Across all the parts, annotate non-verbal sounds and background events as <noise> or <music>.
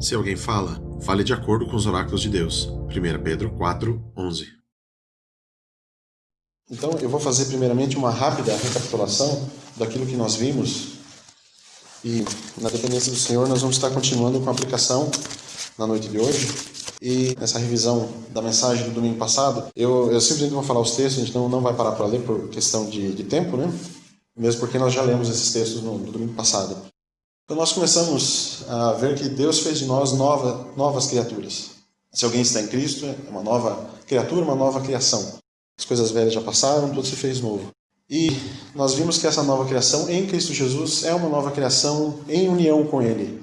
Se alguém fala, fale de acordo com os oráculos de Deus. 1 Pedro 4, 11. Então, eu vou fazer primeiramente uma rápida recapitulação daquilo que nós vimos. E, na dependência do Senhor, nós vamos estar continuando com a aplicação na noite de hoje. E nessa revisão da mensagem do domingo passado, eu, eu simplesmente vou falar os textos, a gente não, não vai parar para ler por questão de, de tempo, né? Mesmo porque nós já lemos esses textos no, no domingo passado. Então nós começamos a ver que Deus fez de nós nova, novas criaturas. Se alguém está em Cristo, é uma nova criatura, uma nova criação. As coisas velhas já passaram, tudo se fez novo. E nós vimos que essa nova criação em Cristo Jesus é uma nova criação em união com Ele.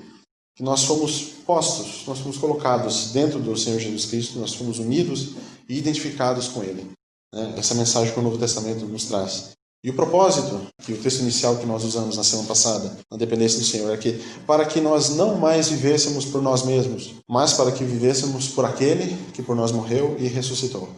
Que nós fomos postos, nós fomos colocados dentro do Senhor Jesus Cristo, nós fomos unidos e identificados com Ele. Né? Essa mensagem que o Novo Testamento nos traz. E o propósito, que o texto inicial que nós usamos na semana passada, na dependência do Senhor, é que para que nós não mais vivêssemos por nós mesmos, mas para que vivêssemos por aquele que por nós morreu e ressuscitou.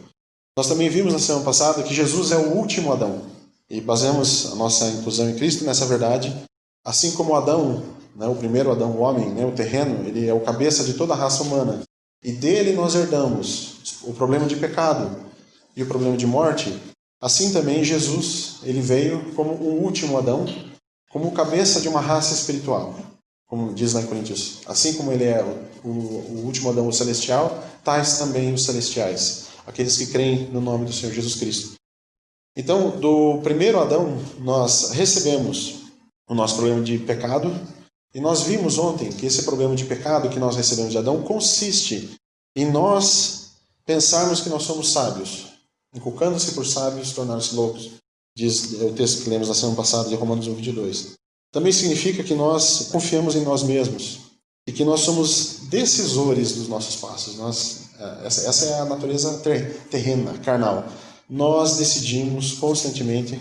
Nós também vimos na semana passada que Jesus é o último Adão. E baseamos a nossa inclusão em Cristo nessa verdade. Assim como Adão, né, o primeiro Adão, o homem, né, o terreno, ele é o cabeça de toda a raça humana. E dele nós herdamos o problema de pecado e o problema de morte. Assim também Jesus, ele veio como o último Adão, como cabeça de uma raça espiritual. Como diz em Coríntios, assim como ele é o, o, último Adão, o celestial, tais também os celestiais, aqueles que creem no nome do Senhor Jesus Cristo. Então, do primeiro Adão, nós recebemos o nosso problema de pecado, e nós vimos ontem que esse problema de pecado que nós recebemos de Adão consiste em nós pensarmos que nós somos sábios, inculcando-se por sábios, tornaram-se loucos, diz o texto que lemos na semana passada de Romanos 1, 22. Também significa que nós confiamos em nós mesmos e que nós somos decisores dos nossos passos. Nós, é, essa, essa é a natureza terrena, carnal. Nós decidimos constantemente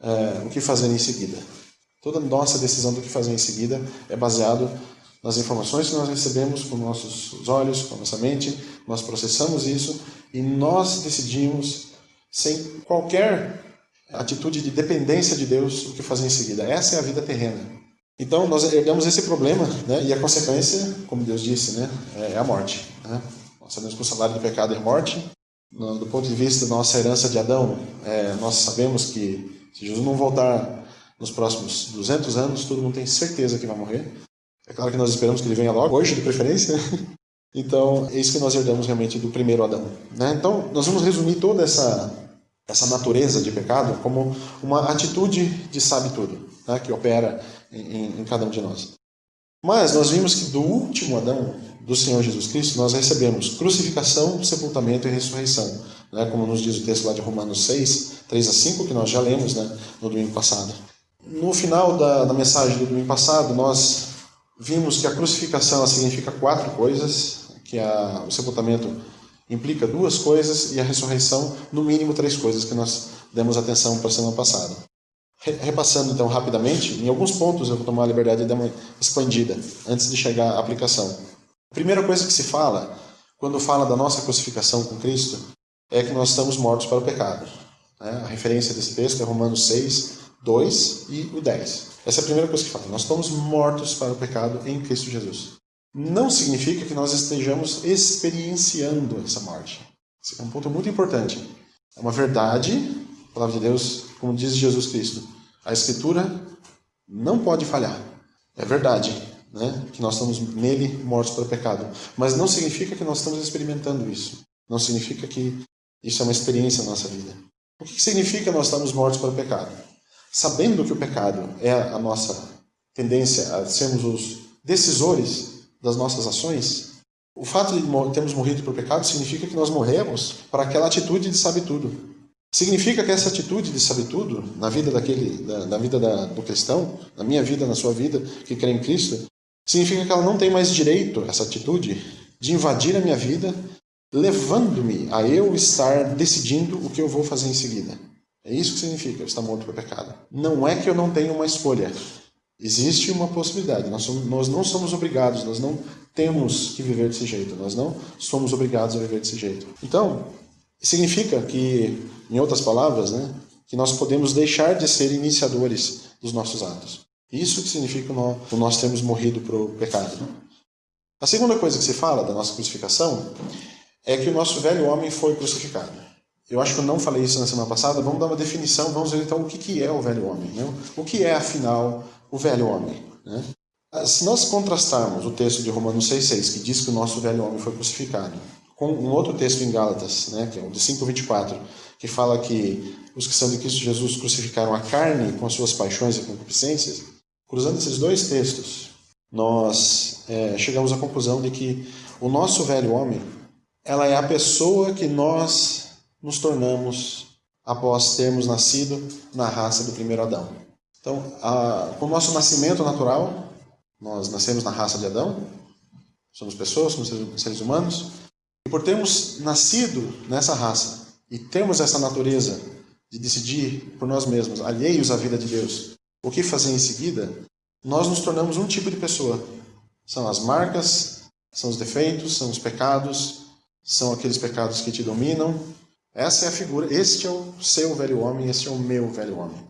é, o que fazer em seguida. Toda nossa decisão do que fazer em seguida é baseado nas informações que nós recebemos com nossos olhos, com nossa mente, nós processamos isso e nós decidimos, sem qualquer atitude de dependência de Deus, o que fazer em seguida. Essa é a vida terrena. Então, nós herdamos esse problema, né? e a consequência, como Deus disse, né? é a morte. Né? Nós sabemos que o salário do pecado é morte. Do ponto de vista da nossa herança de Adão, é, nós sabemos que se Jesus não voltar nos próximos 200 anos, todo mundo tem certeza que vai morrer. É claro que nós esperamos que ele venha logo, hoje de preferência. <laughs> Então, é isso que nós herdamos realmente do primeiro Adão. Né? Então, nós vamos resumir toda essa, essa natureza de pecado como uma atitude de sabe tudo, né? que opera em, em cada um de nós. Mas nós vimos que do último Adão, do Senhor Jesus Cristo, nós recebemos crucificação, sepultamento e ressurreição, né? como nos diz o texto lá de Romanos 6, 3 a 5, que nós já lemos né? no domingo passado. No final da, da mensagem do domingo passado, nós vimos que a crucificação significa quatro coisas, que a, o sepultamento implica duas coisas e a ressurreição, no mínimo, três coisas que nós demos atenção para a semana passada. Repassando então rapidamente, em alguns pontos eu vou tomar a liberdade de dar uma expandida antes de chegar à aplicação. A primeira coisa que se fala, quando fala da nossa crucificação com Cristo, é que nós estamos mortos para o pecado. Né? A referência desse texto é Romanos 6, 2 e o 10. Essa é a primeira coisa que fala. Nós estamos mortos para o pecado em Cristo Jesus. Não significa que nós estejamos experienciando essa morte. Esse é um ponto muito importante. É uma verdade, a palavra de Deus, como diz Jesus Cristo. A Escritura não pode falhar. É verdade, né? que nós estamos nele mortos para o pecado. Mas não significa que nós estamos experimentando isso. Não significa que isso é uma experiência na nossa vida. O que significa nós estamos mortos para o pecado? Sabendo que o pecado é a nossa tendência a sermos os decisores das nossas ações, o fato de termos morrido por pecado significa que nós morremos para aquela atitude de sabe tudo. Significa que essa atitude de sabe tudo na vida daquele, na, na vida da, do cristão, na minha vida, na sua vida, que crê em Cristo, significa que ela não tem mais direito, essa atitude, de invadir a minha vida, levando-me a eu estar decidindo o que eu vou fazer em seguida. É isso que significa estar morto para o pecado. Não é que eu não tenho uma escolha. Existe uma possibilidade. Nós, somos, nós não somos obrigados, nós não temos que viver desse jeito. Nós não somos obrigados a viver desse jeito. Então, significa que, em outras palavras, né, que nós podemos deixar de ser iniciadores dos nossos atos. Isso que significa o nós termos morrido para o pecado. A segunda coisa que se fala da nossa crucificação é que o nosso velho homem foi crucificado. Eu acho que eu não falei isso na semana passada. Vamos dar uma definição, vamos ver então o que é o velho homem. Né? O que é, afinal, o velho homem? Né? Se nós contrastarmos o texto de Romanos 6,6, que diz que o nosso velho homem foi crucificado, com um outro texto em Gálatas, né, que é o de 5,24, que fala que os que são de Cristo Jesus crucificaram a carne com as suas paixões e concupiscências, cruzando esses dois textos, nós é, chegamos à conclusão de que o nosso velho homem, ela é a pessoa que nós nos tornamos após termos nascido na raça do primeiro Adão. Então, a, com o nosso nascimento natural, nós nascemos na raça de Adão, somos pessoas, somos seres humanos, e por termos nascido nessa raça e termos essa natureza de decidir por nós mesmos, alheios à vida de Deus, o que fazer em seguida, nós nos tornamos um tipo de pessoa. São as marcas, são os defeitos, são os pecados, são aqueles pecados que te dominam. Essa é a figura, este é o seu velho homem, este é o meu velho homem.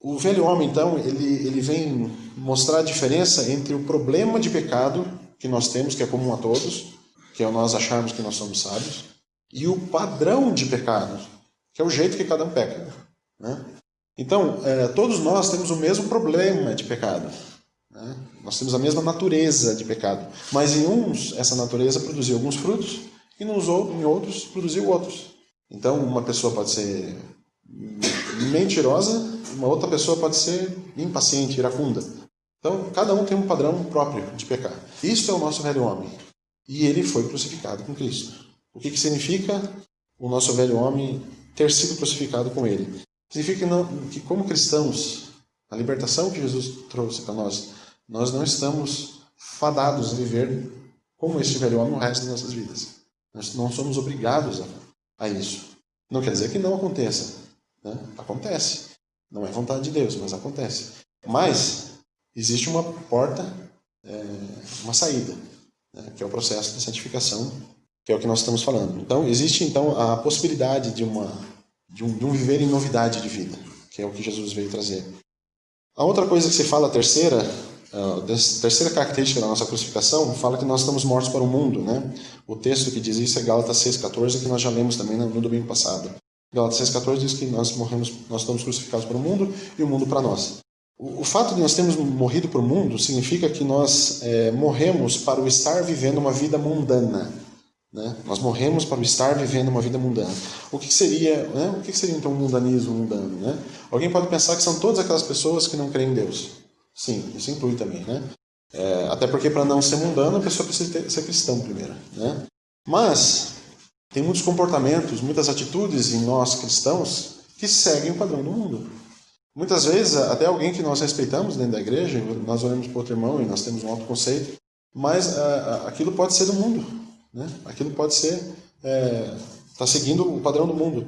O velho homem, então, ele, ele vem mostrar a diferença entre o problema de pecado que nós temos, que é comum a todos, que é nós acharmos que nós somos sábios, e o padrão de pecado, que é o jeito que cada um peca. Né? Então, é, todos nós temos o mesmo problema de pecado. Né? Nós temos a mesma natureza de pecado. Mas em uns, essa natureza produziu alguns frutos, e nos em outros, produziu outros. Então, uma pessoa pode ser mentirosa, uma outra pessoa pode ser impaciente, iracunda. Então, cada um tem um padrão próprio de pecar. Isso é o nosso velho homem e ele foi crucificado com Cristo. O que, que significa o nosso velho homem ter sido crucificado com ele? Significa que, não, que como cristãos, a libertação que Jesus trouxe para nós, nós não estamos fadados a viver como este velho homem o resto das nossas vidas. Nós não somos obrigados a, a isso. Não quer dizer que não aconteça. Né? Acontece. Não é vontade de Deus, mas acontece. Mas existe uma porta, é, uma saída né, que é o processo de santificação, que é o que nós estamos falando. Então, existe então a possibilidade de, uma, de, um, de um viver em novidade de vida, que é o que Jesus veio trazer. A outra coisa que se fala, a terceira, a terceira característica da nossa crucificação, fala que nós estamos mortos para o mundo. Né? O texto que diz isso é Gálatas 6,14, que nós já lemos também no domingo passado. Gálatas 6,14 diz que nós morremos, nós estamos crucificados para o mundo e o mundo para nós. O, fato de nós termos morrido para o mundo significa que nós é, morremos para o estar vivendo uma vida mundana. Né? Nós morremos para o estar vivendo uma vida mundana. O que seria, né? o que seria então um mundanismo mundano? Né? Alguém pode pensar que são todas aquelas pessoas que não creem em Deus. Sim, isso inclui também. Né? É, até porque para não ser mundano a pessoa precisa ter, ser cristão primeiro. Né? Mas tem muitos comportamentos, muitas atitudes em nós cristãos que seguem o padrão do mundo. Muitas vezes, até alguém que nós respeitamos dentro da igreja, nós olhamos para outro irmão e nós temos um alto conceito, mas uh, aquilo pode ser do mundo. Né? Aquilo pode ser. Está é, tá seguindo o padrão do mundo.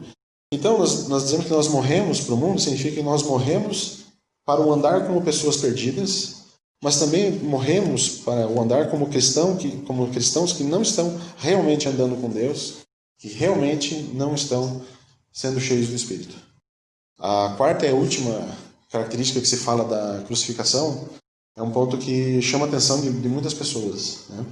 Então, nós, nós dizemos que nós morremos para o mundo, significa que nós morremos para o andar como pessoas perdidas, mas também morremos para o andar como, cristão, que, como cristãos que não estão realmente andando com Deus, que realmente não estão sendo cheios do Espírito. A quarta e última característica que se fala da crucificação é um ponto que chama a atenção de, de muitas pessoas. Né?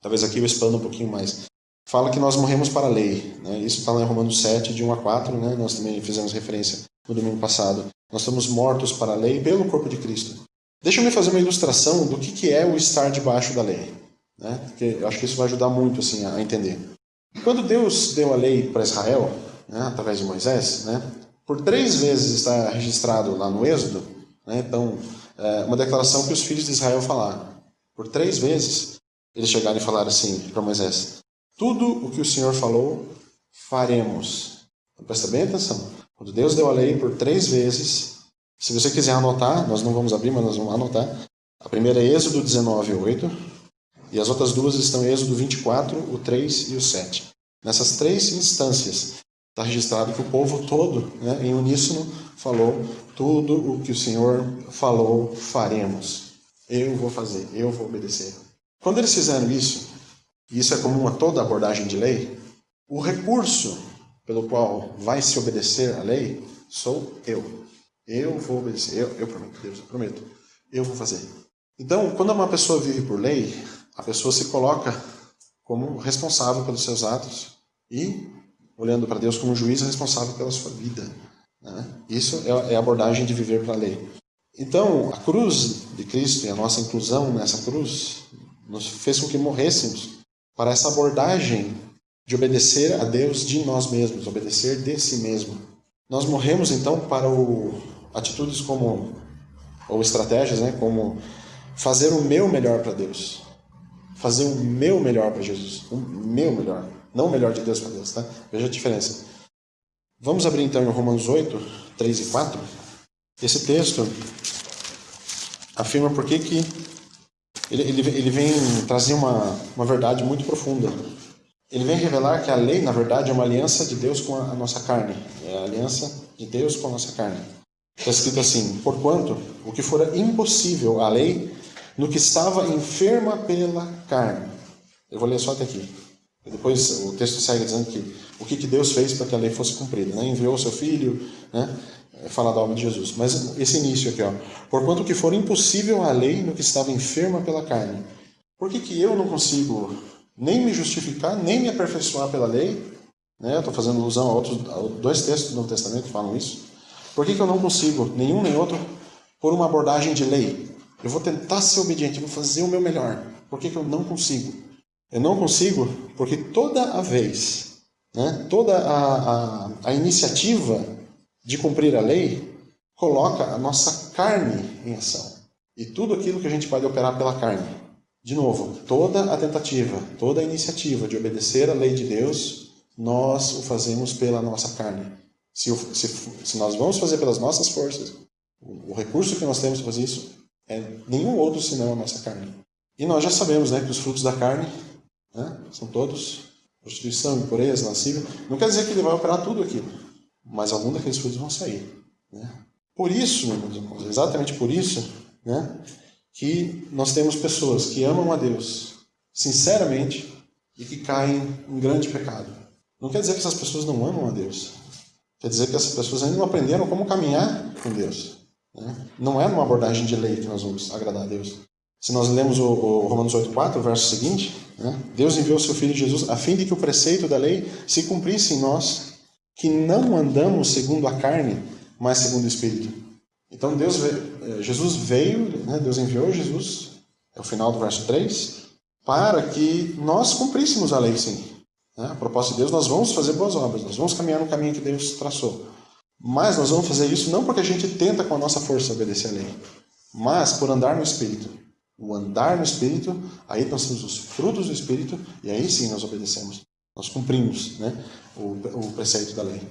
Talvez aqui eu expanda um pouquinho mais. Fala que nós morremos para a lei. Né? Isso está lá em Romanos 7, de 1 a 4. Né? Nós também fizemos referência no domingo passado. Nós estamos mortos para a lei pelo corpo de Cristo. Deixa eu me fazer uma ilustração do que, que é o estar debaixo da lei. Né? Porque eu acho que isso vai ajudar muito assim, a entender. Quando Deus deu a lei para Israel, né, através de Moisés, né, por três vezes está registrado lá no Êxodo, né? então, é uma declaração que os filhos de Israel falaram. Por três vezes, eles chegaram e falaram assim para Moisés: Tudo o que o Senhor falou, faremos. Então, presta bem atenção. Quando Deus deu a lei por três vezes, se você quiser anotar, nós não vamos abrir, mas nós vamos anotar. A primeira é Êxodo 19, 8. E as outras duas estão em Êxodo 24, o 3 e o 7. Nessas três instâncias, Está registrado que o povo todo, né, em uníssono, falou: tudo o que o Senhor falou, faremos. Eu vou fazer, eu vou obedecer. Quando eles fizeram isso, e isso é comum a toda abordagem de lei, o recurso pelo qual vai se obedecer a lei sou eu. Eu vou obedecer, eu, eu prometo, Deus, eu prometo, eu vou fazer. Então, quando uma pessoa vive por lei, a pessoa se coloca como responsável pelos seus atos e, olhando para Deus como juiz, responsável pela sua vida. Né? Isso é, é a abordagem de viver para a lei. Então, a cruz de Cristo e a nossa inclusão nessa cruz nos fez com que morrêssemos para essa abordagem de obedecer a Deus de nós mesmos, obedecer de si mesmo. Nós morremos então para o, atitudes como ou estratégias, né, como fazer o meu melhor para Deus, fazer o meu melhor para Jesus, o meu melhor, não o melhor de Deus para Deus, tá? Veja a diferença. Vamos abrir então em Romanos 8, 3 e 4. Esse texto afirma por que que ele, ele, ele vem trazer uma, uma verdade muito profunda. Ele vem revelar que a lei, na verdade, é uma aliança de Deus com a, nossa carne. É a aliança de Deus com a nossa carne. Está escrito assim: Porquanto o que fora impossível à lei, no que estava enferma pela carne. Eu vou ler só até aqui. Depois o texto segue dizendo que o que, que Deus fez para que a lei fosse cumprida. Né? Enviou o seu filho, né? fala da obra de Jesus. Mas esse início aqui, ó. Porquanto o que for impossível à lei, no que estava enferma pela carne. Por que, que eu não consigo nem me justificar, nem me aperfeiçoar pela lei? Né? Estou fazendo alusão a outros a dois textos do Novo Testamento que falam isso. Por que, que eu não consigo, nenhum nem outro, por uma abordagem de lei? Eu vou tentar ser obediente, vou fazer o meu melhor. Por que, que eu não consigo? Eu não consigo porque toda a vez, né, toda a, a, a iniciativa de cumprir a lei coloca a nossa carne em ação. E tudo aquilo que a gente pode operar pela carne. De novo, toda a tentativa, toda a iniciativa de obedecer a lei de Deus, nós o fazemos pela nossa carne. Se, se, se nós vamos fazer pelas nossas forças, o, o recurso que nós temos para fazer isso é nenhum outro senão a nossa carne. E nós já sabemos né, que os frutos da carne né, são todos prostituição, impureza, lascívia. Não quer dizer que ele vai operar tudo aquilo, mas algum daqueles frutos vão sair. Né? Por isso, exatamente por isso, né, que nós temos pessoas que amam a Deus sinceramente e que caem em grande pecado. Não quer dizer que essas pessoas não amam a Deus. Quer dizer que essas pessoas ainda não aprenderam como caminhar com Deus. Né? Não é numa abordagem de lei que nós vamos agradar a Deus. Se nós lemos o, o Romanos 8,4, o verso seguinte, né? Deus enviou seu Filho Jesus a fim de que o preceito da lei se cumprisse em nós, que não andamos segundo a carne, mas segundo o Espírito. Então Deus eh, Jesus veio, né? Deus enviou Jesus, é o final do verso 3, para que nós cumpríssemos a lei sim. Né? A proposta de Deus, nós vamos fazer boas obras, nós vamos caminhar no caminho que Deus traçou. Mas nós vamos fazer isso não porque a gente tenta com a nossa força obedecer a lei, mas por andar no Espírito. O andar no Espírito, aí nós temos os frutos do Espírito e aí sim nós obedecemos. Nós cumprimos né, o, o preceito da lei.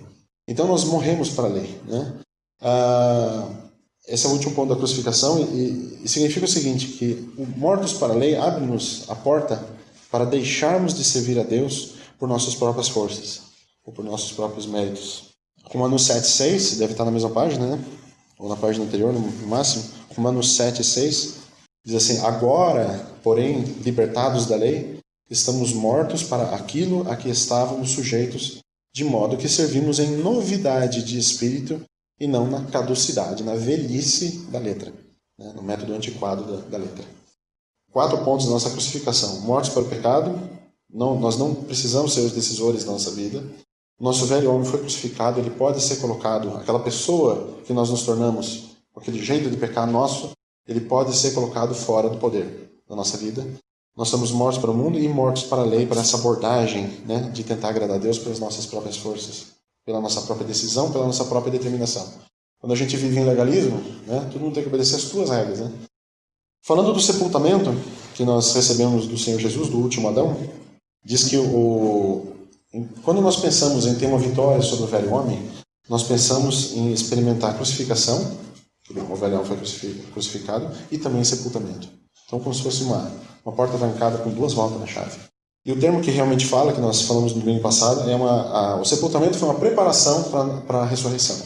Então nós morremos para a lei. Né? Ah, esse é o último ponto da crucificação e, e significa o seguinte, que mortos para a lei abre-nos a porta para deixarmos de servir a Deus por nossas próprias forças, ou por nossos próprios méritos. Romanos 7, 6, deve estar na mesma página, né? ou na página anterior, no máximo. Romanos 7, 6, diz assim: Agora, porém, libertados da lei, estamos mortos para aquilo a que estávamos sujeitos, de modo que servimos em novidade de espírito e não na caducidade, na velhice da letra, né? no método antiquado da, da letra. Quatro pontos da nossa crucificação: mortos para o pecado, não, nós não precisamos ser os decisores da nossa vida. Nosso velho homem foi crucificado, ele pode ser colocado, aquela pessoa que nós nos tornamos, aquele jeito de pecar nosso, ele pode ser colocado fora do poder da nossa vida. Nós somos mortos para o mundo e mortos para a lei, para essa abordagem né, de tentar agradar a Deus pelas nossas próprias forças, pela nossa própria decisão, pela nossa própria determinação. Quando a gente vive em legalismo, né, todo mundo tem que obedecer as tuas regras. Né? Falando do sepultamento que nós recebemos do Senhor Jesus, do último Adão, diz que o, quando nós pensamos em ter uma vitória sobre o velho homem, nós pensamos em experimentar a crucificação, o velho homem foi crucificado, e também sepultamento. Então, como se fosse uma, uma porta trancada com duas voltas na chave. E o termo que realmente fala, que nós falamos no domingo passado, é uma, a, o sepultamento foi uma preparação para a ressurreição.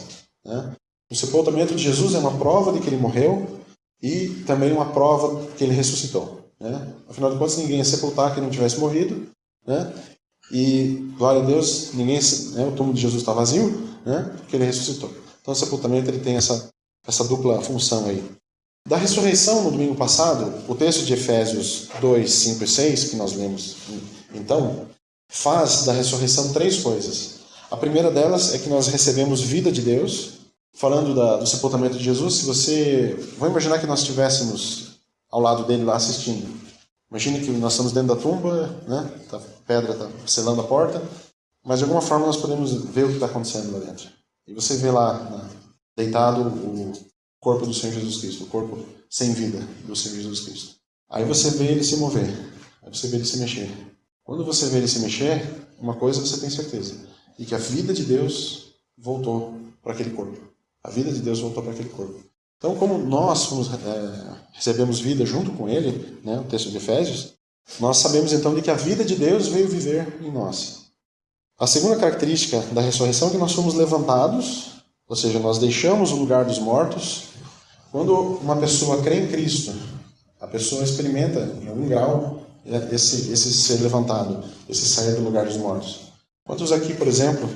Né? O sepultamento de Jesus é uma prova de que ele morreu e também uma prova que ele ressuscitou. Né? Afinal de contas, ninguém ia sepultar que não tivesse morrido. Né? E, glória a Deus, ninguém, né, o túmulo de Jesus está vazio, né, porque ele ressuscitou. Então, o sepultamento ele tem essa, essa dupla função aí. Da ressurreição no domingo passado, o texto de Efésios 2, 5 e 6, que nós lemos então, faz da ressurreição três coisas. A primeira delas é que nós recebemos vida de Deus, falando da, do sepultamento de Jesus. Se você. Vou imaginar que nós estivéssemos ao lado dele lá assistindo. Imagine que nós estamos dentro da tumba, né? Tá, a pedra está selando a porta, mas de alguma forma nós podemos ver o que está acontecendo lá dentro. E você vê lá, né, deitado, o corpo do Senhor Jesus Cristo, o corpo sem vida do Senhor Jesus Cristo. Aí você vê ele se mover, aí você vê ele se mexer. Quando você vê ele se mexer, uma coisa você tem certeza, e que a vida de Deus voltou para aquele corpo. A vida de Deus voltou para aquele corpo. Então, como nós fomos, é, recebemos vida junto com ele, né, o texto de Efésios, nós sabemos então de que a vida de Deus veio viver em nós. A segunda característica da ressurreição é que nós fomos levantados, ou seja, nós deixamos o lugar dos mortos. Quando uma pessoa crê em Cristo, a pessoa experimenta em algum grau esse, esse ser levantado, esse sair do lugar dos mortos. Quantos aqui, por exemplo,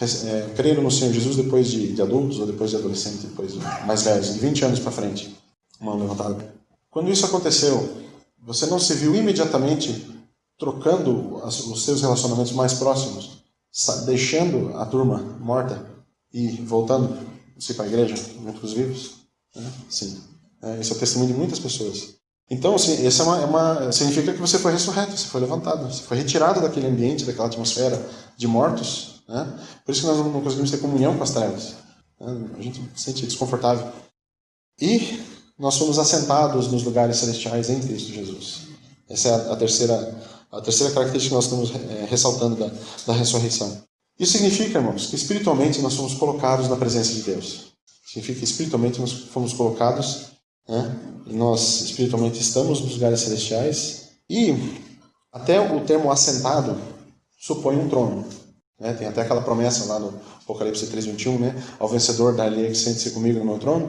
é, creram no Senhor Jesus depois de, de, adultos ou depois de adolescentes, depois de mais velhos, de 20 anos para frente. Mão levantada. Quando isso aconteceu, você não se viu imediatamente trocando os seus relacionamentos mais próximos, deixando a turma morta e voltando se para a igreja junto com os vivos? Né? Sim. É, esse é o testemunho de muitas pessoas. Então, assim, essa é uma, é uma, significa que você foi ressurreto, você foi levantado, você foi retirado daquele ambiente, daquela atmosfera de mortos né? Por isso que nós não conseguimos ter comunhão com as trevas. Né? A gente se sente desconfortável. E nós fomos assentados nos lugares celestiais em Cristo Jesus. Essa é a, terceira, a terceira característica que nós estamos é, ressaltando da, da ressurreição. Isso significa, irmãos, que espiritualmente nós fomos colocados na presença de Deus. Significa que espiritualmente nós fomos colocados, né? nós espiritualmente estamos nos lugares celestiais. E até o termo assentado supõe um trono. Né? Tem até aquela promessa lá no Apocalipse 3:21, né? Ao vencedor da lhe que sente-se comigo no meu trono.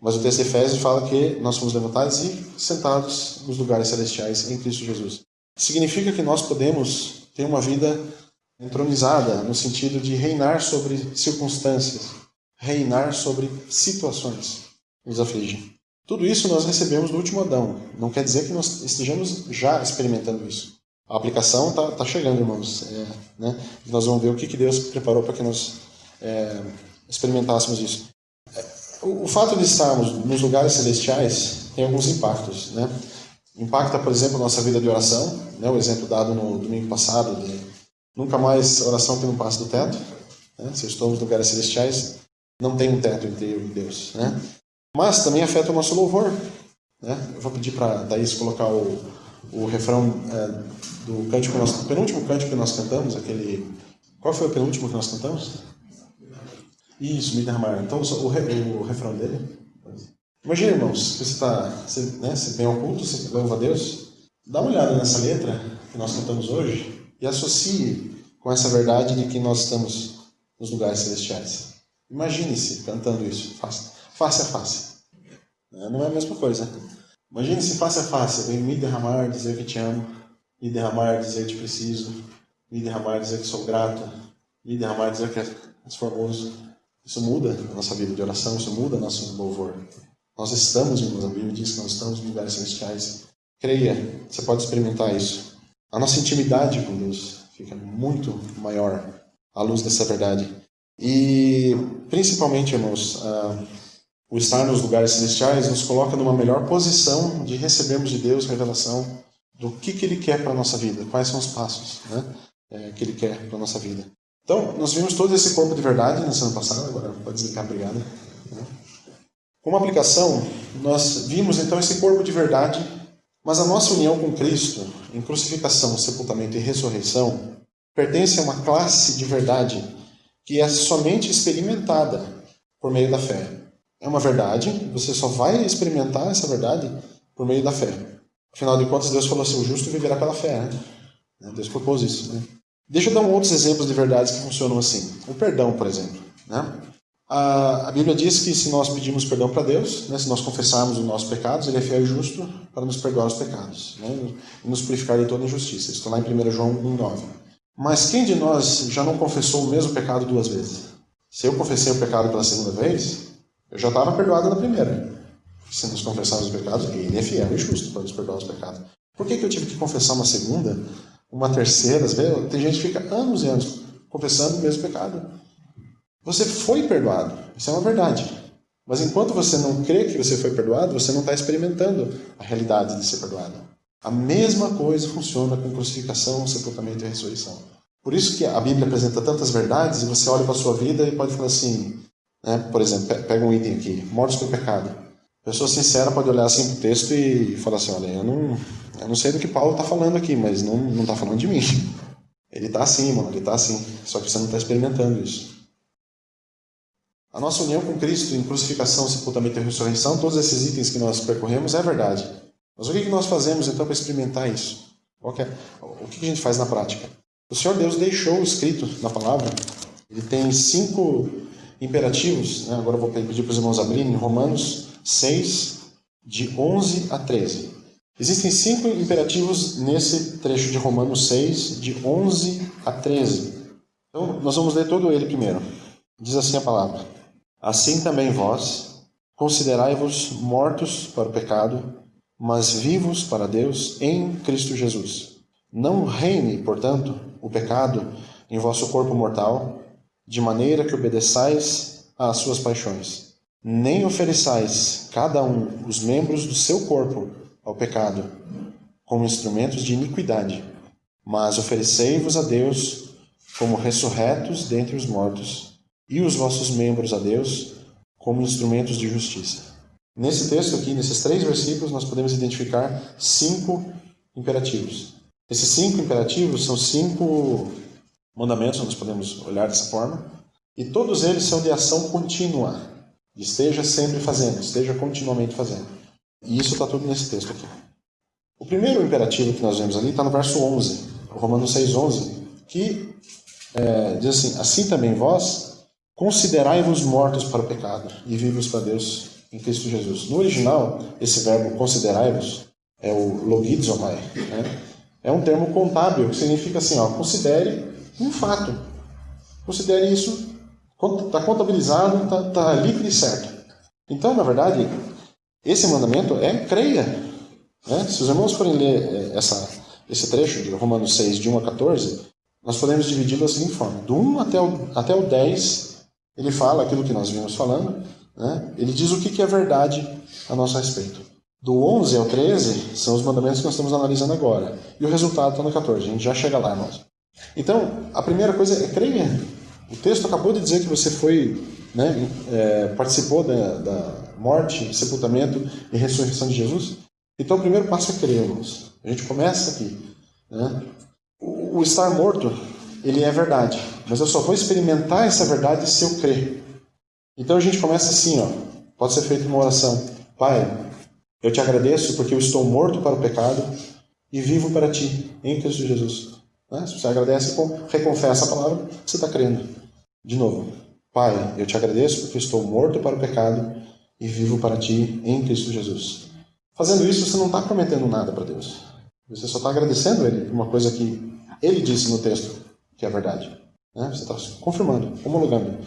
Mas o texto de Efésios fala que nós fomos levantados e sentados nos lugares celestiais em Cristo Jesus. Significa que nós podemos ter uma vida entronizada no sentido de reinar sobre circunstâncias, reinar sobre situações que nos afligem. Tudo isso nós recebemos do último Adão. Não quer dizer que nós estejamos já experimentando isso. A aplicação está tá chegando, irmãos. É, né? Nós vamos ver o que, que Deus preparou para que nós é, experimentássemos isso. O, fato de estarmos nos lugares celestiais tem alguns impactos. Né? Impacta, por exemplo, nossa vida de oração. Né? O exemplo dado no domingo passado de nunca mais oração que não passa do teto. Né? Se estamos nos lugares celestiais, não tem um teto inteiro em Deus. Né? Mas também afeta o nosso louvor. Né? Eu vou pedir para a Thaís colocar o, o refrão é, do cântico nós, o penúltimo cântico que nós cantamos, aquele. Qual foi o penúltimo que nós cantamos? Isso, me derramar. Então o, o, o refrão dele. Imagina, irmãos, você está, você, né, você vem ao culto, você louva a Deus, dá uma olhada nessa letra que nós cantamos hoje e associe com essa verdade de que nós estamos nos lugares celestiais. Imagine-se cantando isso, face, face a face. Não é a mesma coisa. Imagine-se face a face, vem me derramar, dizer que te amo, me derramar, dizer que te preciso, me derramar, dizer que sou grato, me derramar, dizer que és formoso. Isso muda a nossa vida de oração, isso muda nosso louvor. Nós estamos, a Bíblia diz que nós estamos em lugares celestiais. Creia, você pode experimentar isso. A nossa intimidade com Deus fica muito maior à luz dessa verdade. E, principalmente, irmãos, uh, o estar nos lugares celestiais nos coloca numa melhor posição de recebermos de Deus revelação do que, que Ele quer para a nossa vida, quais são os passos né, é, que Ele quer para a nossa vida. Então, nós vimos todo esse corpo de verdade na semana passada, agora pode desligar, obrigado. Né. Como aplicação, nós vimos então esse corpo de verdade, mas a nossa união com Cristo, em crucificação, sepultamento e ressurreição, pertence a uma classe de verdade que é somente experimentada por meio da fé. É uma verdade, você só vai experimentar essa verdade por meio da fé. Afinal de contas, Deus falou assim: o justo viverá pela fé. Né? Deus propôs isso. Né? Deixa eu dar um outros exemplos de verdades que funcionam assim. O perdão, por exemplo. Né? A, Bíblia diz que se nós pedimos perdão para Deus, né, se nós confessarmos os nossos pecados, Ele é fiel e justo para nos perdoar os pecados né, e nos purificar de toda injustiça. Isso está lá em 1 João 1,9. Mas quem de nós já não confessou o mesmo pecado duas vezes? Se eu confessei o pecado pela segunda vez, eu já estava perdoado na primeira. Se nos confessarmos os pecados, Ele é fiel e justo para nos perdoar os pecados. Por que, que eu tive que confessar uma segunda, uma terceira? Tem gente que fica anos e anos confessando o mesmo pecado. Você foi perdoado, isso é uma verdade. Mas enquanto você não crê que você foi perdoado, você não está experimentando a realidade de ser perdoado. A mesma coisa funciona com crucificação, sepultamento e ressurreição. Por isso que a Bíblia apresenta tantas verdades e você olha para a sua vida e pode falar assim, né, por exemplo, pega um item aqui, mortos pelo pecado. A pessoa sincera pode olhar assim para o texto e falar assim, olha, eu não, eu não sei do que Paulo está falando aqui, mas não está falando de mim. Ele está assim, mano, ele está assim. Só que você não está experimentando isso. A nossa união com Cristo em crucificação, sepultamento e ressurreição, todos esses itens que nós percorremos, é verdade. Mas o que nós fazemos então para experimentar isso? É? O que a gente faz na prática? O Senhor Deus deixou escrito na palavra, ele tem cinco imperativos, né? agora eu vou pedir para os irmãos abrirem, Romanos 6, de 11 a 13. Existem cinco imperativos nesse trecho de Romanos 6, de 11 a 13. Então, nós vamos ler todo ele primeiro. Diz assim a palavra: Assim também vós, considerai-vos mortos para o pecado, mas vivos para Deus em Cristo Jesus. Não reine, portanto, o pecado em vosso corpo mortal, de maneira que obedeçais às suas paixões. Nem ofereçais cada um os membros do seu corpo ao pecado, como instrumentos de iniquidade, mas oferecei-vos a Deus como ressurretos dentre os mortos e os vossos membros a Deus como instrumentos de justiça. Nesse texto aqui, nesses três versículos, nós podemos identificar cinco imperativos. Esses cinco imperativos são cinco mandamentos, nós podemos olhar dessa forma, e todos eles são de ação contínua. Esteja sempre fazendo, esteja continuamente fazendo. E isso está tudo nesse texto aqui. O primeiro imperativo que nós vemos ali está no verso 11, Romanos 6,11, que é, diz assim: Assim também vós, Considerai-vos mortos para o pecado e vivos para Deus em Cristo Jesus. No original, esse verbo considerai-vos é o logizomai. Né? É um termo contábil que significa assim: ó, considere um fato. Considere isso, está contabilizado, está tá líquido e certo. Então, na verdade, esse mandamento é creia. Né? Se os irmãos forem ler é, essa, esse trecho de Romanos 6, de 1 a 14, nós podemos dividi-lo da seguinte forma: do 1 até o, até o 10 ele fala aquilo que nós vimos falando, né? ele diz o que, é verdade a nosso respeito. Do 11 ao 13 são os mandamentos que nós estamos analisando agora. E o resultado está no 14. A gente já chega lá, irmãos. Então, a primeira coisa é creia. O texto acabou de dizer que você foi, né, é, participou da, da, morte, sepultamento e ressurreição de Jesus. Então, o primeiro passo é crer, irmãos. A gente começa aqui. Né? O, o estar morto ele é verdade. Mas eu só vou experimentar essa verdade se eu crer. Então a gente começa assim, ó. Pode ser feita uma oração. Pai, eu te agradeço porque eu estou morto para o pecado e vivo para ti, em Cristo Jesus. Né? Se você agradece, reconfessa a palavra, você está crendo. De novo. Pai, eu te agradeço porque estou morto para o pecado e vivo para ti, em Cristo Jesus. Fazendo isso, você não está prometendo nada para Deus. Você só está agradecendo Ele por uma coisa que Ele disse no texto que é verdade. Né? Você está confirmando, homologando.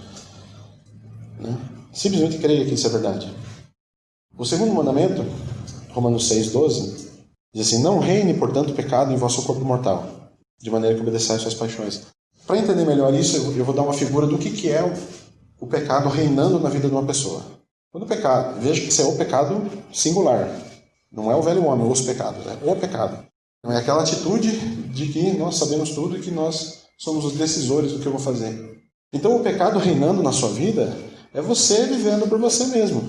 Né? Simplesmente creia que isso é verdade. O segundo mandamento, Romanos 6, 12, diz assim: Não reine, portanto, o pecado em vosso corpo mortal, de maneira que obedeçais suas paixões. Para entender melhor isso, eu vou dar uma figura do que, que é o, pecado reinando na vida de uma pessoa. Quando o pecado, veja que isso é o pecado singular, não é o velho homem, os pecados, é o pecado. Não é aquela atitude de que nós sabemos tudo e que nós somos os decisores do que eu vou fazer. Então, o pecado reinando na sua vida é você vivendo por você mesmo.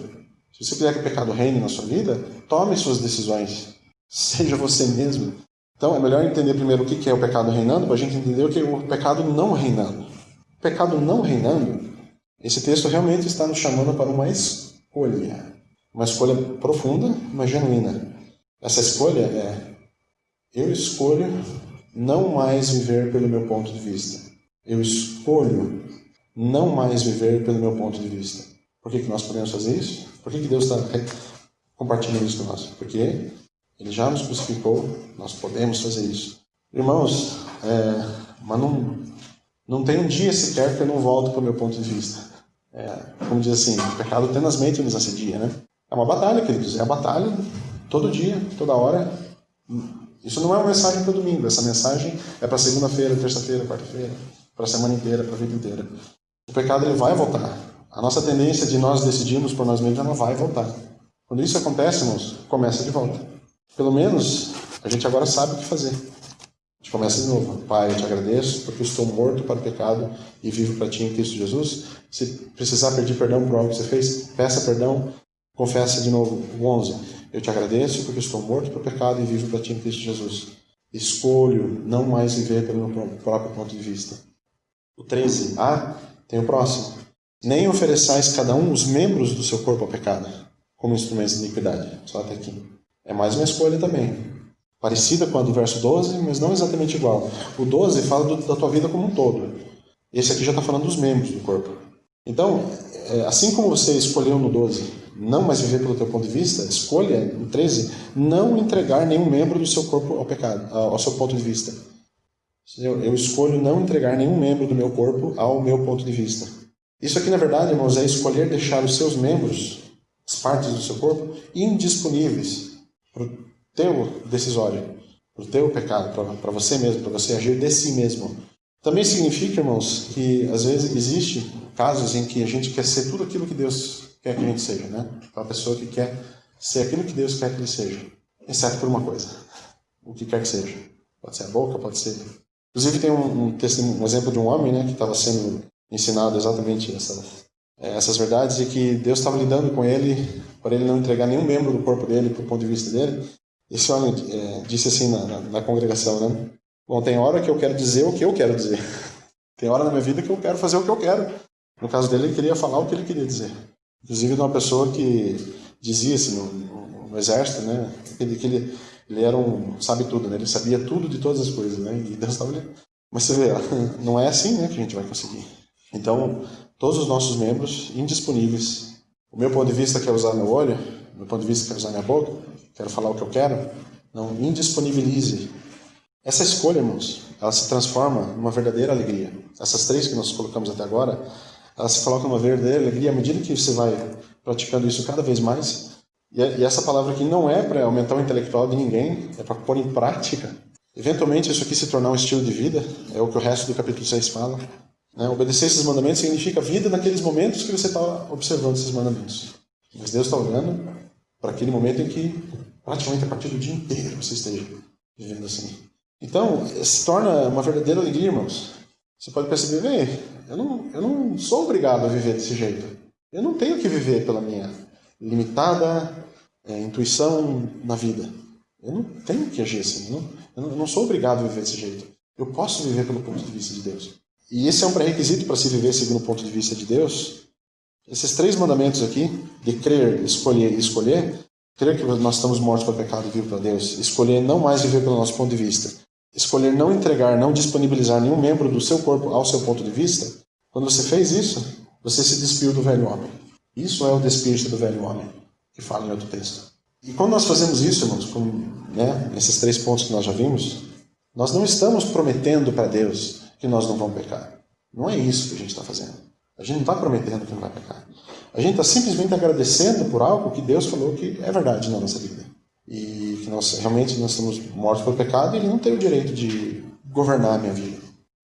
Se você quiser que o pecado reine na sua vida, tome suas decisões. <laughs> Seja você mesmo. Então, é melhor entender primeiro o que é o pecado reinando, para a gente entender o que é o pecado não reinando. O pecado não reinando, esse texto realmente está nos chamando para uma escolha. Uma escolha profunda, mas genuína. Essa escolha é: eu escolho não mais viver pelo meu ponto de vista. Eu escolho não mais viver pelo meu ponto de vista. Por que, que nós podemos fazer isso? Por que, que Deus está compartilhando isso com nós? Porque Ele já nos crucificou, nós podemos fazer isso. Irmãos, é, mas não, não tem um dia sequer que eu não volto para o meu ponto de vista. É, como diz assim, o pecado tenazmente nos assedia, né? uma batalha, queridos. É a batalha todo dia, toda hora. Isso não é uma mensagem para domingo. Essa mensagem é para segunda-feira, terça-feira, quarta-feira, para a semana inteira, para a vida inteira. O pecado ele vai voltar. A nossa tendência de nós decidirmos por nós mesmos, ela vai voltar. Quando isso acontece, irmãos, começa de volta. Pelo menos a gente agora sabe o que fazer. A gente começa de novo. Pai, eu te agradeço porque estou morto para o pecado e vivo para ti em Cristo Jesus. Se precisar pedir perdão por algo que você fez, peça perdão, confessa de novo. O 11. Eu te agradeço porque estou morto para o pecado e vivo para ti em Cristo Jesus. Escolho não mais viver pelo meu próprio ponto de vista. O 13. Ah, tem o próximo. Nem ofereçais cada um os membros do seu corpo ao pecado, como instrumentos de iniquidade. Só até aqui. É mais uma escolha também. Parecida com a do verso 12, mas não exatamente igual. O 12 fala do, da tua vida como um todo. Esse aqui já está falando dos membros do corpo. Então, é, assim como você escolheu no 12 não mais viver pelo teu ponto de vista, escolha no 13 não entregar nenhum membro do seu corpo ao pecado, ao seu ponto de vista. Eu escolho não entregar nenhum membro do meu corpo ao meu ponto de vista. Isso aqui, na verdade, irmãos, é escolher deixar os seus membros, as partes do seu corpo, indisponíveis para o teu decisório, para o teu pecado, para você mesmo, para você agir de si mesmo. Também significa, irmãos, que às vezes existe casos em que a gente quer ser tudo aquilo que Deus quer que a gente seja, né? Aquela pessoa que quer ser aquilo que Deus quer que ele seja, exceto por uma coisa, o que quer que seja. Pode ser a boca, pode ser Inclusive tem um, um, um exemplo de um homem né, que estava sendo ensinado exatamente essa, é, essas verdades e que Deus estava lidando com ele para ele não entregar nenhum membro do corpo dele para o ponto de vista dele. Esse homem é, disse assim na, na, na, congregação, né? Bom, tem hora que eu quero dizer o que eu quero dizer. Tem hora na minha vida que eu quero fazer o que eu quero. No caso dele, ele queria falar o que ele queria dizer. Inclusive de uma pessoa que dizia assim no, no, no exército, né? Que ele, que ele ele era um sabe tudo, né? Ele sabia tudo de todas as coisas, né? E Deus estava ali. Mas você vê, <laughs> não é assim, né, que a gente vai conseguir. Então, todos os nossos membros indisponíveis. O meu ponto de vista quer usar meu olho, o meu ponto de vista quer usar minha boca, quero falar o que eu quero. Não indisponibilize. Essa escolha, irmãos, ela se transforma numa verdadeira alegria. Essas três que nós colocamos até agora, se coloca numa verdadeira alegria à medida que você vai praticando isso cada vez mais e, essa palavra aqui não é para aumentar o intelectual de ninguém, é para pôr em prática. Eventualmente, isso aqui se tornar um estilo de vida, é o que o resto do capítulo 6 fala. Né? Obedecer esses mandamentos significa vida naqueles momentos que você está observando esses mandamentos. Mas Deus está olhando para aquele momento em que, praticamente a partir do dia inteiro, você esteja vivendo assim. Então, se torna uma verdadeira alegria, irmãos. Você pode perceber, vê, eu não, eu não sou obrigado a viver desse jeito. Eu não tenho que viver pela minha limitada é, intuição na vida. Eu não tenho que agir assim. Não, eu não sou obrigado a viver desse jeito. Eu posso viver pelo ponto de vista de Deus. E esse é um pré-requisito para se viver segundo o ponto de vista de Deus. Esses três mandamentos aqui, de crer, escolher e escolher, crer que nós estamos mortos para o pecado e vivo para Deus, escolher não mais viver pelo nosso ponto de vista, escolher não entregar, não disponibilizar nenhum membro do seu corpo ao seu ponto de vista, quando você fez isso, você se despiu do velho homem. Isso é o despiste do velho homem que fala em outro texto. E quando nós fazemos isso, irmãos, com, né, três pontos que nós já vimos, nós não estamos prometendo para Deus que nós não vamos pecar. Não é isso que a gente está fazendo. A gente não está prometendo que não vai pecar. A gente está simplesmente agradecendo por algo que Deus falou que é verdade na nossa vida. E que nós realmente nós estamos mortos pelo pecado Ele não tem o direito de governar a minha vida.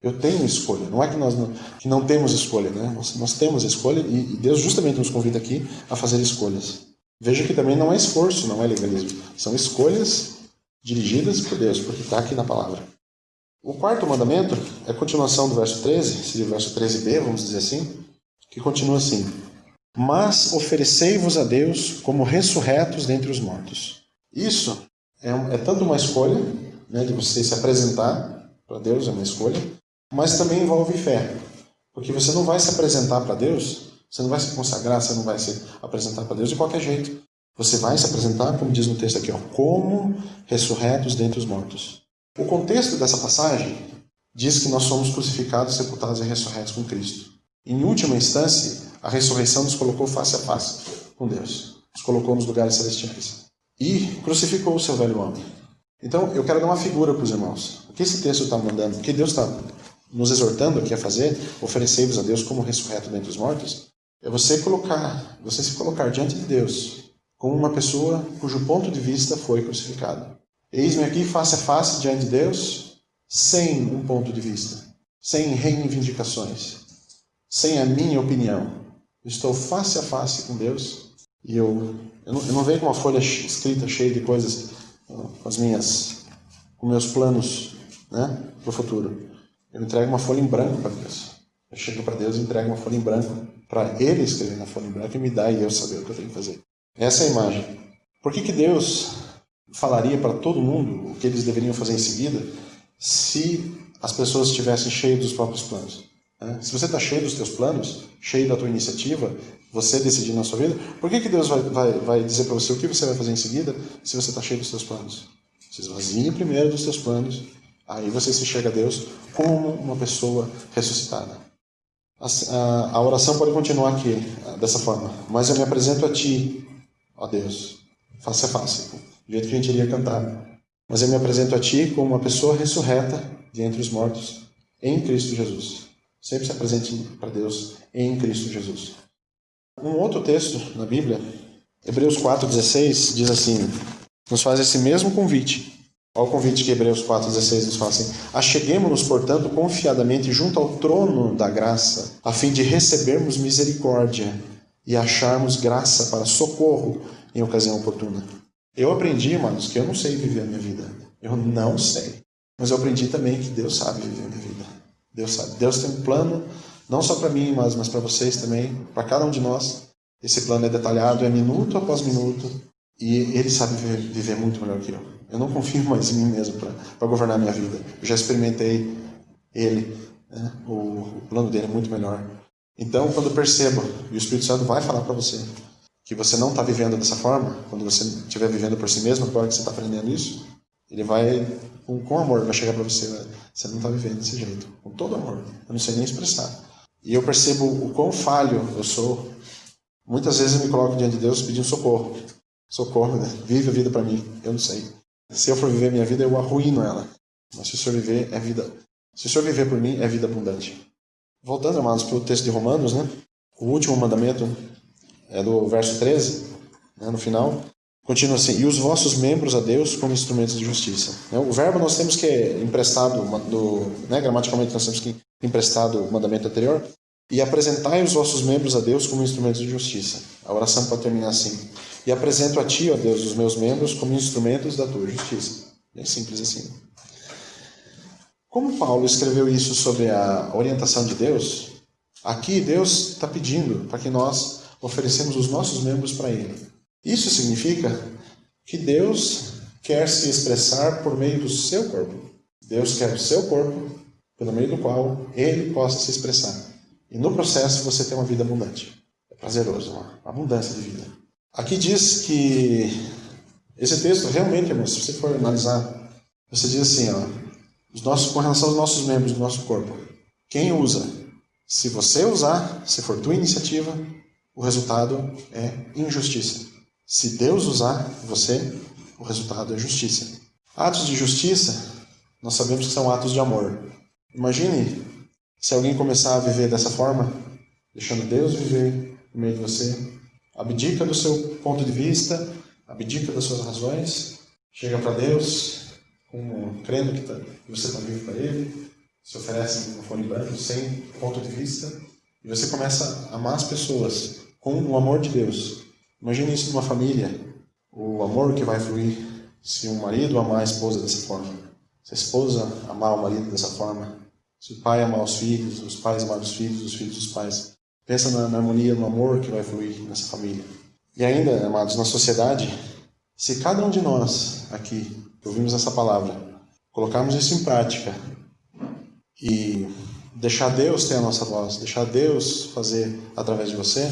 Eu tenho escolha. Não é que nós não, que não temos escolha, né? Nós, nós temos escolha e, e Deus justamente nos convida aqui a fazer escolhas. Veja que também não é esforço, não é legalismo. São escolhas dirigidas por Deus, porque está aqui na palavra. O quarto mandamento é a continuação do verso 13, seria o verso 13b, vamos dizer assim, que continua assim: Mas oferecei-vos a Deus como ressurretos dentre os mortos. Isso é, é tanto uma escolha, né, de você se apresentar para Deus, é uma escolha, mas também envolve fé. Porque você não vai se apresentar para Deus você não vai se consagrar, você não vai se apresentar para Deus de qualquer jeito. Você vai se apresentar, como diz no texto aqui, ó, como ressurretos dentre os mortos. O contexto dessa passagem diz que nós somos crucificados, sepultados e ressurretos com Cristo. Em última instância, a ressurreição nos colocou face a face com Deus. Nos colocou nos lugares celestiais. E crucificou o seu velho homem. Então, eu quero dar uma figura para os irmãos. O que esse texto está mandando? O que Deus está nos exortando aqui a fazer? Oferecei-vos a Deus como ressurreto dentre os mortos? É você colocar, você se colocar diante de Deus como uma pessoa cujo ponto de vista foi crucificado. Eis-me aqui face a face diante de Deus, sem um ponto de vista, sem reivindicações, sem a minha opinião. estou face a face com Deus e eu, eu, não, eu não venho com uma folha escrita cheia de coisas, com as minhas, com meus planos né, para o futuro. Eu entrego uma folha em branco para Deus. Eu chego para Deus e entrego uma folha em branco para Ele escrever na folha em branco e me dar e eu saber o que eu tenho que fazer. Essa é a imagem. Por que, que Deus falaria para todo mundo o que eles deveriam fazer em seguida se as pessoas estivessem cheias dos próprios planos? Né? Se você está cheio dos teus planos, cheio da tua iniciativa, você decidir na sua vida, por que, que Deus vai, vai, vai dizer para você o que você vai fazer em seguida se você está cheio dos teus planos? Você esvazie primeiro dos teus planos, aí você se chega a Deus como uma pessoa ressuscitada. A, a, a oração pode continuar aqui, dessa forma. Mas eu me apresento a Ti, ó Deus, face a face, do jeito que a gente iria cantar. Mas eu me apresento a Ti como uma pessoa ressurreta de entre os mortos, em Cristo Jesus. Sempre se apresente para Deus em Cristo Jesus. Um outro texto na Bíblia, Hebreus 4,16, diz assim: nos faz esse mesmo convite. Olha o convite que Hebreus 4,16 nos faz assim: Acheguemos-nos, portanto, confiadamente junto ao trono da graça, a fim de recebermos misericórdia e acharmos graça para socorro em ocasião oportuna. Eu aprendi, irmãos, que eu não sei viver a minha vida. Eu não sei. Mas eu aprendi também que Deus sabe viver a minha vida. Deus sabe. Deus tem um plano, não só para mim, mas, mas para vocês também, para cada um de nós. Esse plano é detalhado, é minuto após minuto, e Ele sabe viver, viver muito melhor que eu. Eu não confio mais em mim mesmo para governar a minha vida. Eu já experimentei Ele, né? o, o plano dele é muito melhor. Então, quando eu percebo, e o Espírito Santo vai falar para você, que você não está vivendo dessa forma, quando você estiver vivendo por si mesmo, agora que você está aprendendo isso, ele vai, com, com amor, vai chegar para você, você não está vivendo desse jeito, com todo amor, eu não sei nem expressar. E eu percebo o quão falho eu sou. Muitas vezes eu me coloco diante de Deus pedindo socorro. Socorro, né? vive a vida para mim, eu não sei. Se eu for viver minha vida, eu arruino ela. Mas se o Senhor viver, é vida. Se o Senhor viver por mim, é vida abundante. Voltando, amados, para o texto de Romanos, né? O último mandamento é do verso 13, né, no final. Continua assim: E os vossos membros a Deus como instrumentos de justiça. Né, o verbo nós temos que emprestado, do, né, gramaticalmente nós temos que emprestado o mandamento anterior. E apresentai os vossos membros a Deus como instrumentos de justiça. A oração pode terminar assim: E apresento a ti, ó Deus, os meus membros como instrumentos da tua justiça. É simples assim. Como Paulo escreveu isso sobre a orientação de Deus, aqui Deus está pedindo para que nós oferecemos os nossos membros para Ele. Isso significa que Deus quer se expressar por meio do seu corpo. Deus quer o seu corpo, pelo meio do qual Ele possa se expressar. E no processo você tem uma vida abundante. É prazeroso, uma abundância de vida. Aqui diz que esse texto realmente, irmão, se você for analisar, você diz assim, ó, os nossos, com relação aos nossos membros do nosso corpo, quem usa? Se você usar, se for tua iniciativa, o resultado é injustiça. Se Deus usar você, o resultado é justiça. Atos de justiça, nós sabemos que são atos de amor. Imagine se alguém começar a viver dessa forma, deixando Deus viver no meio de você, abdica do seu ponto de vista, abdica das suas razões, chega para Deus, como crendo que, tá, que você está vivo para Ele, se oferece um fone branco sem ponto de vista, e você começa a amar as pessoas com o amor de Deus. Imagine isso numa família, o amor que vai fluir se um marido amar a esposa dessa forma, se a esposa amar o marido dessa forma, se o pai amar os filhos, os pais amar os filhos, os filhos dos pais. Pensa na, na harmonia, no amor que vai fluir nessa família. E ainda, amados, na sociedade, se cada um de nós aqui que ouvimos essa palavra, colocarmos isso em prática e deixar Deus ter a nossa voz, deixar Deus fazer através de você,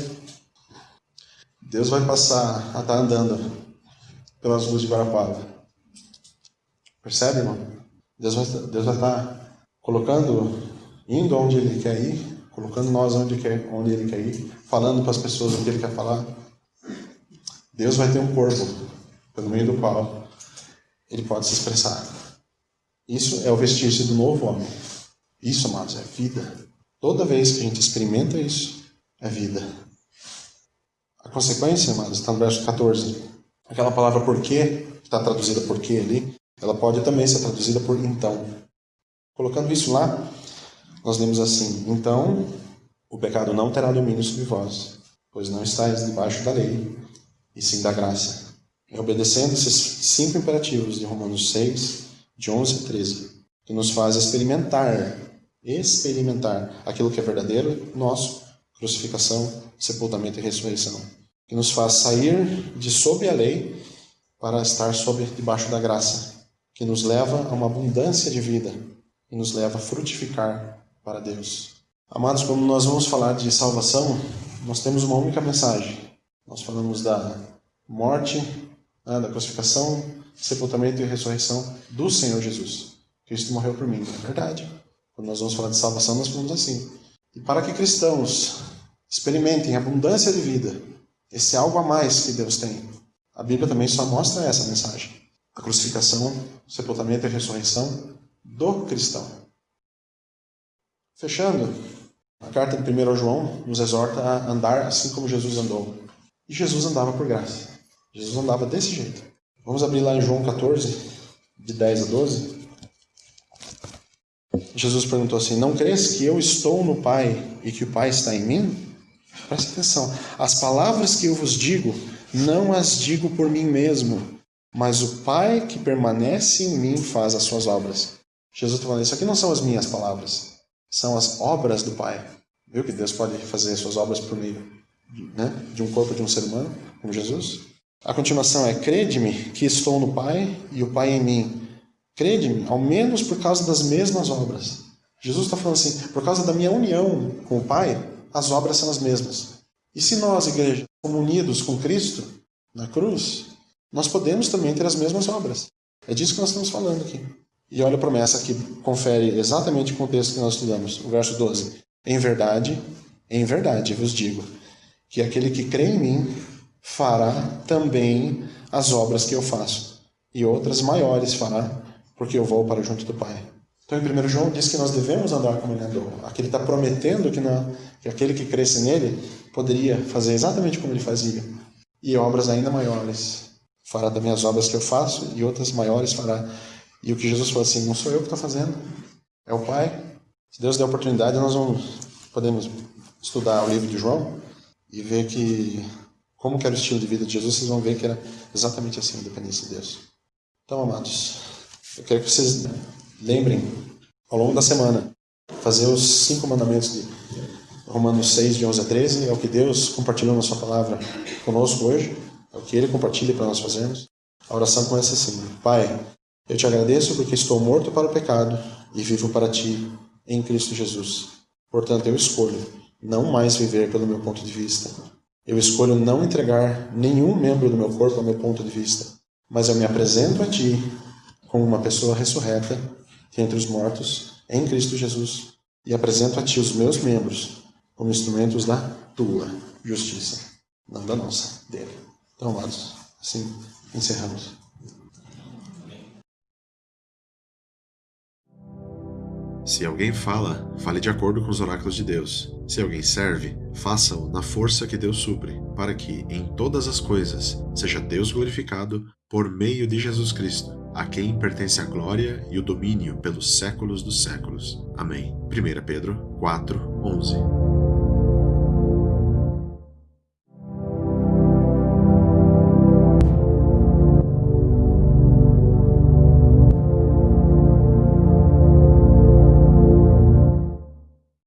Deus vai passar a estar tá andando pelas ruas de Guarapava. Percebe, irmão? Deus vai, Deus vai estar tá colocando, indo onde Ele quer ir, colocando nós onde, quer, onde Ele quer ir, falando para as pessoas o que Ele quer falar. Deus vai ter um corpo pelo meio do qual Ele pode se expressar. Isso é o vestir-se do novo homem. Isso, amados, é vida. Toda vez que a gente experimenta isso, é vida. A consequência, amados, está no verso 14. Aquela palavra porquê, que está traduzida porquê ali, ela pode também ser traduzida por então. Colocando isso lá, nós lemos assim: Então o pecado não terá domínio sobre vós, pois não estáis debaixo da lei, e sim da graça. E obedecendo esses cinco imperativos de Romanos 6, de 11 a 13, que nos faz experimentar, experimentar aquilo que é verdadeiro, nosso, crucificação, sepultamento e ressurreição. Que nos faz sair de sob a lei para estar sob debaixo da graça, que nos leva a uma abundância de vida e nos leva a frutificar para Deus. Amados, quando nós vamos falar de salvação, nós temos uma única mensagem. Nós falamos da morte, né, da crucificação, sepultamento e ressurreição do Senhor Jesus. Cristo morreu por mim, é verdade. Quando nós vamos falar de salvação, nós falamos assim. E para que cristãos experimentem abundância de vida, esse algo a mais que Deus tem, a Bíblia também só mostra essa mensagem. A crucificação, sepultamento e ressurreição do cristão. Fechando, a carta de 1 João nos exorta a andar assim como Jesus andou. E Jesus andava por graça. Jesus andava desse jeito. Vamos abrir lá em João 14, de 10 a 12. Jesus perguntou assim: Não crês que eu estou no Pai e que o Pai está em mim? Presta atenção. As palavras que eu vos digo, não as digo por mim mesmo, mas o Pai que permanece em mim faz as suas obras. Jesus está falando: Isso aqui não são as minhas palavras, são as obras do Pai. Viu que Deus pode fazer suas obras por meio né, de um corpo de um ser humano, como Jesus? A continuação é: Crede-me que estou no Pai e o Pai em mim. Crede-me, ao menos por causa das mesmas obras. Jesus está falando assim: por causa da minha união com o Pai, as obras são as mesmas. E se nós, igreja, como unidos com Cristo na cruz, nós podemos também ter as mesmas obras. É disso que nós estamos falando aqui. E olha a promessa que confere exatamente o contexto que nós estudamos, o verso 12. Em verdade, em verdade vos digo, que aquele que crê em mim fará também as obras que eu faço, e outras maiores fará, porque eu vou para junto do Pai. Então, em 1 João diz que nós devemos andar como ele andou. Aqui ele está prometendo que, na, que aquele que cresce nele poderia fazer exatamente como ele fazia, e obras ainda maiores. Fará também as obras que eu faço, e outras maiores fará. E o que Jesus falou assim: não sou eu que estou fazendo, é o Pai. Se Deus der oportunidade, nós vamos, podemos estudar o livro de João e ver que como que era o estilo de vida de Jesus, vocês vão ver que era exatamente assim a dependência de Deus. Então, amados, eu quero que vocês lembrem, ao longo da semana, fazer os cinco mandamentos de Romanos 6, de 11 a 13, é o que Deus compartilhou na sua palavra conosco hoje, é o que Ele compartilha para nós fazermos. A oração começa assim, Pai, eu te agradeço porque estou morto para o pecado e vivo para Ti, em Cristo Jesus. Portanto, eu escolho não mais viver pelo meu ponto de vista, eu escolho não entregar nenhum membro do meu corpo ao meu ponto de vista, mas eu me apresento a Ti como uma pessoa ressurreta entre os mortos em Cristo Jesus e apresento a Ti os meus membros como instrumentos da Tua justiça, não da nossa, dele. Então, amados, assim encerramos. Se alguém fala, fale de acordo com os oráculos de Deus. Se alguém serve, faça-o na força que Deus supre, para que, em todas as coisas, seja Deus glorificado por meio de Jesus Cristo, a quem pertence a glória e o domínio pelos séculos dos séculos. Amém. 1 Pedro 4, 11